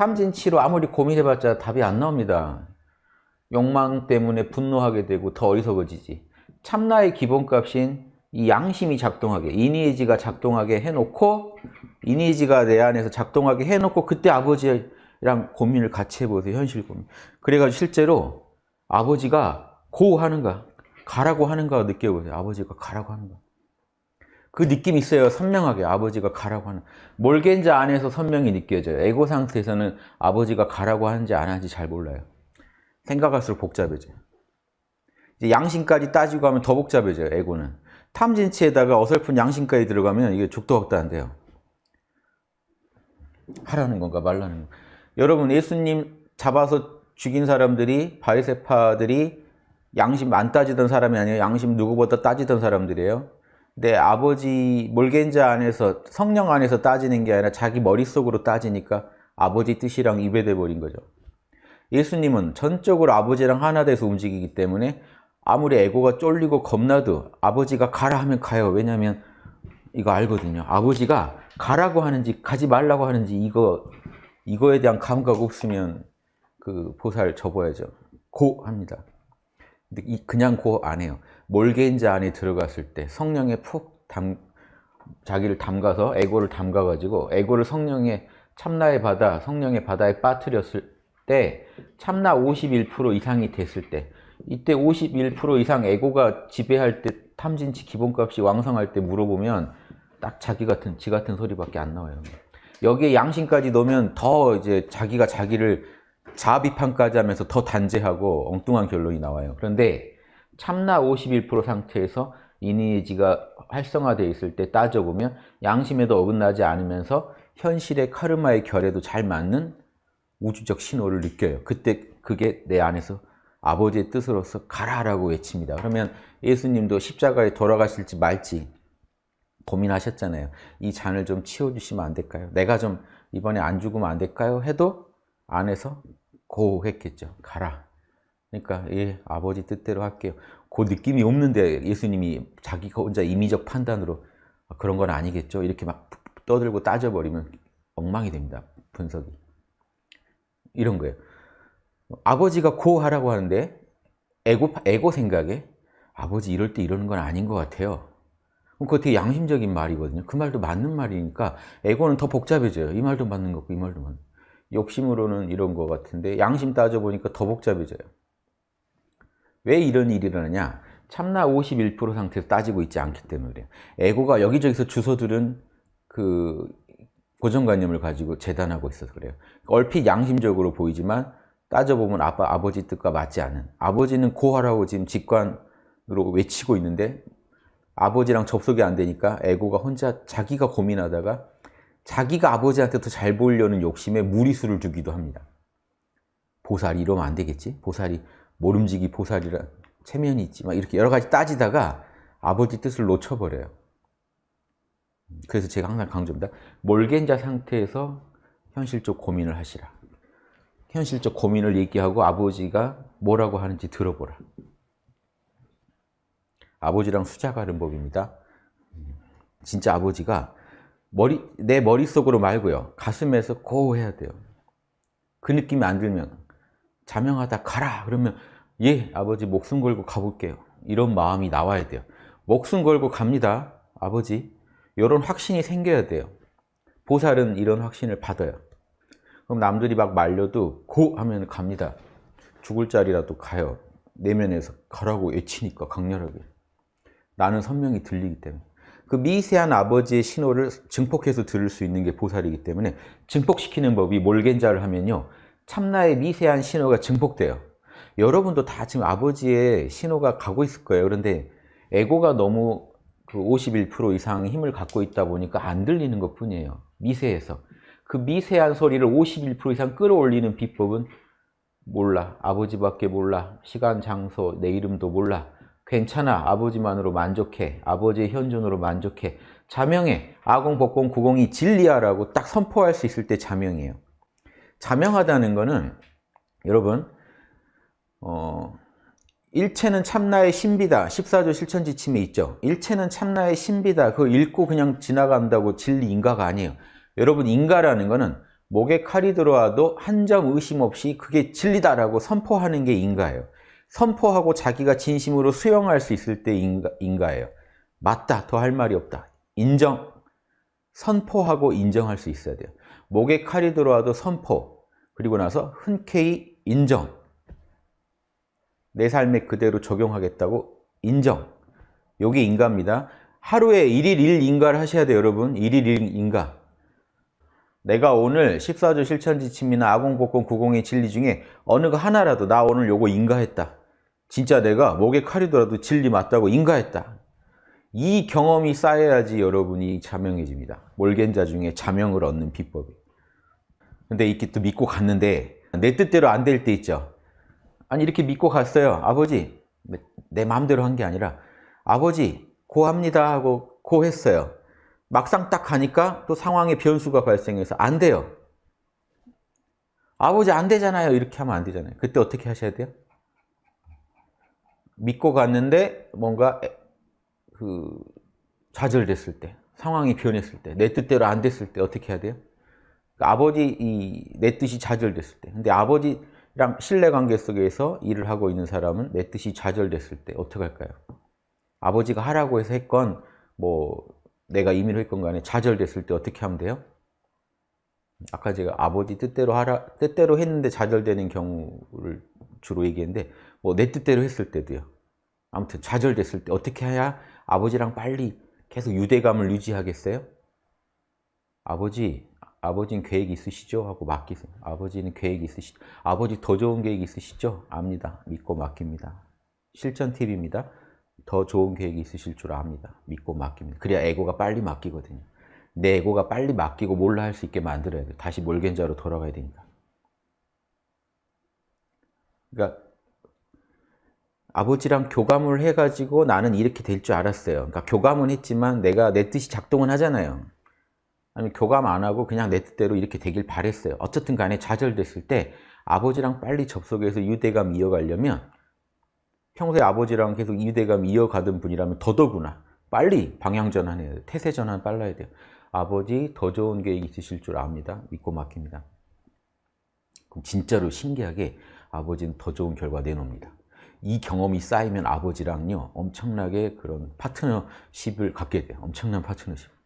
탐진치로 아무리 고민해봤자 답이 안 나옵니다. 욕망 때문에 분노하게 되고 더 어리석어지지. 참나의 기본값인 이 양심이 작동하게, 이니에지가 작동하게 해놓고 이니에지가 내 안에서 작동하게 해놓고 그때 아버지랑 고민을 같이 해보세요. 현실 고민. 그래가지고 실제로 아버지가 고 하는가, 가라고 하는가 느껴보세요. 아버지가 가라고 하는가. 그 느낌이 있어요. 선명하게 아버지가 가라고 하는. 몰겐자 안에서 선명히 느껴져요. 에고 상태에서는 아버지가 가라고 하는지 안 하는지 잘 몰라요. 생각할수록 복잡해져요. 이제 양심까지 따지고 하면 더 복잡해져요. 에고는. 탐진치에다가 어설픈 양심까지 들어가면 이게 족도각도 안 돼요. 하라는 건가 말라는 건가. 여러분 예수님 잡아서 죽인 사람들이 바리세파들이 양심 안 따지던 사람이 아니에요. 양심 누구보다 따지던 사람들이에요. 내 아버지 몰겐자 안에서 성령 안에서 따지는 게 아니라 자기 머릿속으로 따지니까 아버지 뜻이랑 이배돼 버린 거죠. 예수님은 전적으로 아버지랑 하나 돼서 움직이기 때문에 아무리 에고가 쫄리고 겁나도 아버지가 가라 하면 가요. 왜냐하면 이거 알거든요. 아버지가 가라고 하는지 가지 말라고 하는지 이거 이거에 대한 감각 없으면 그 보살 접어야죠. 고 합니다. 근데 이 그냥 고 안 해요. 몰겐자 안에 들어갔을 때 성령에 푹 담, 자기를 담가서 에고를 담가 가지고 에고를 성령의 참나의 바다, 성령의 바다에 빠뜨렸을 때 참나 51% 이상이 됐을 때 이때 51% 이상 에고가 지배할 때 탐진치 기본값이 왕성할 때 물어보면 딱 자기 같은 지 같은 소리밖에 안 나와요. 여기에 양심까지 넣으면 더 이제 자기가 자기를 자아 비판까지 하면서 더 단죄하고 엉뚱한 결론이 나와요. 그런데 참나 51% 상태에서 이니지가 활성화되어 있을 때 따져보면 양심에도 어긋나지 않으면서 현실의 카르마의 결에도 잘 맞는 우주적 신호를 느껴요. 그때 그게 내 안에서 아버지의 뜻으로서 가라라고 외칩니다. 그러면 예수님도 십자가에 돌아가실지 말지 고민하셨잖아요. 이 잔을 좀 치워주시면 안 될까요? 내가 좀 이번에 안 죽으면 안 될까요? 해도 안에서 고했겠죠. 가라. 그러니까 예, 아버지 뜻대로 할게요. 그 느낌이 없는데 예수님이 자기가 혼자 임의적 판단으로 그런 건 아니겠죠. 이렇게 막 떠들고 따져버리면 엉망이 됩니다. 분석이. 이런 거예요. 아버지가 고 하라고 하는데 에고, 에고 생각에 아버지 이럴 때 이러는 건 아닌 것 같아요. 그거 되게 양심적인 말이거든요. 그 말도 맞는 말이니까 에고는 더 복잡해져요. 이 말도 맞는 거고 이 말도 맞는 욕심으로는 이런 것 같은데 양심 따져보니까 더 복잡해져요. 왜 이런 일이 일어나냐? 참나 51% 상태에서 따지고 있지 않기 때문에 그래요. 에고가 여기저기서 주워들은 그 고정관념을 가지고 재단하고 있어서 그래요. 얼핏 양심적으로 보이지만 따져보면 아빠, 아버지 뜻과 맞지 않은 아버지는 고하라고 지금 직관으로 외치고 있는데 아버지랑 접속이 안 되니까 에고가 혼자 자기가 고민하다가 자기가 아버지한테 더 잘 보이려는 욕심에 무리수를 두기도 합니다. 보살이 이러면 안 되겠지? 보살이 모름지기 보살이란 체면이 있지 막 이렇게 여러 가지 따지다가 아버지 뜻을 놓쳐버려요. 그래서 제가 항상 강조합니다. 몰겐자 상태에서 현실적 고민을 하시라. 현실적 고민을 얘기하고 아버지가 뭐라고 하는지 들어보라. 아버지랑 수작하는 법입니다. 진짜 아버지가 머리, 내 머릿속으로 말고요. 가슴에서 고 해야 돼요. 그 느낌이 안 들면 자명하다 가라 그러면 예 아버지 목숨 걸고 가볼게요. 이런 마음이 나와야 돼요. 목숨 걸고 갑니다. 아버지 이런 확신이 생겨야 돼요. 보살은 이런 확신을 받아요. 그럼 남들이 막 말려도 고 하면 갑니다. 죽을 자리라도 가요. 내면에서 가라고 외치니까 강렬하게. 나는 선명히 들리기 때문에. 그 미세한 아버지의 신호를 증폭해서 들을 수 있는 게 보살이기 때문에 증폭시키는 법이 몰겐자를 하면요. 참나의 미세한 신호가 증폭돼요. 여러분도 다 지금 아버지의 신호가 가고 있을 거예요. 그런데 에고가 너무 그 51% 이상 힘을 갖고 있다 보니까 안 들리는 것 뿐이에요. 미세해서. 그 미세한 소리를 51% 이상 끌어올리는 비법은 몰라. 아버지밖에 몰라. 시간, 장소, 내 이름도 몰라. 괜찮아. 아버지만으로 만족해. 아버지의 현존으로 만족해. 자명해. 아공, 복공, 구공이 진리야라고 딱 선포할 수 있을 때 자명이에요. 자명하다는 거는 여러분 어, 일체는 참나의 신비다. 14조 실천지침에 있죠. 일체는 참나의 신비다. 그거 읽고 그냥 지나간다고 진리 인가가 아니에요. 여러분 인가라는 거는 목에 칼이 들어와도 한 점 의심 없이 그게 진리다라고 선포하는 게 인가예요. 선포하고 자기가 진심으로 수용할 수 있을 때 인가, 인가예요. 맞다, 더 할 말이 없다. 인정, 선포하고 인정할 수 있어야 돼요. 목에 칼이 들어와도 선포, 그리고 나서 흔쾌히 인정. 내 삶에 그대로 적용하겠다고 인정. 요게 인가입니다. 하루에 1일 1인가를 하셔야 돼요, 여러분. 1일 1인가. 내가 오늘 14조 실천지침이나 아공복권 902 진리 중에 어느 거 하나라도 나 오늘 요거 인가했다. 진짜 내가 목에 칼이 들어도 진리 맞다고 인가했다. 이 경험이 쌓여야지 여러분이 자명해집니다. 몰겐자 중에 자명을 얻는 비법이. 근데 이렇게 또 믿고 갔는데 내 뜻대로 안 될 때 있죠. 아니 이렇게 믿고 갔어요. 아버지 내 마음대로 한 게 아니라 아버지 고합니다 하고 고했어요. 막상 딱 가니까 또 상황에 변수가 발생해서 안 돼요. 아버지 안 되잖아요. 이렇게 하면 안 되잖아요. 그때 어떻게 하셔야 돼요? 믿고 갔는데 뭔가 그 좌절됐을 때, 상황이 변했을 때, 내 뜻대로 안 됐을 때 어떻게 해야 돼요? 그러니까 아버지 이 내 뜻이 좌절됐을 때. 근데 아버지랑 신뢰관계 속에서 일을 하고 있는 사람은 내 뜻이 좌절됐을 때 어떻게 할까요? 아버지가 하라고 해서 했건 뭐 내가 임의로 했건 간에 좌절됐을 때 어떻게 하면 돼요? 아까 제가 아버지 뜻대로 하라 뜻대로 했는데 좌절되는 경우를 주로 얘기했는데 뭐 내 뜻대로 했을 때도요. 아무튼 좌절됐을 때 어떻게 해야 아버지랑 빨리 계속 유대감을 유지하겠어요? 아버지, 아버지는 계획 있으시죠? 하고 맡기세요. 아버지는 계획 있으시죠? 아버지 더 좋은 계획 있으시죠? 압니다. 믿고 맡깁니다. 실전 팁입니다. 더 좋은 계획이 있으실 줄 압니다. 믿고 맡깁니다. 그래야 에고가 빨리 맡기거든요. 내 에고가 빨리 맡기고 몰라 할 수 있게 만들어야 돼요. 다시 몰겐자로 돌아가야 되니까. 그러니까 아버지랑 교감을 해가지고 나는 이렇게 될 줄 알았어요. 그러니까 교감은 했지만 내가 내 뜻이 작동은 하잖아요. 아니 교감 안 하고 그냥 내 뜻대로 이렇게 되길 바랬어요. 어쨌든 간에 좌절됐을 때 아버지랑 빨리 접속해서 유대감 이어가려면 평소에 아버지랑 계속 유대감 이어가던 분이라면 더더구나 빨리 방향전환해야 돼요. 태세전환 빨라야 돼요. 아버지 더 좋은 계획 있으실 줄 압니다. 믿고 맡깁니다. 그럼 진짜로 신기하게 아버지는 더 좋은 결과 내놓습니다. 이 경험이 쌓이면 아버지랑요 엄청나게 그런 파트너십을 갖게 돼요. 엄청난 파트너십.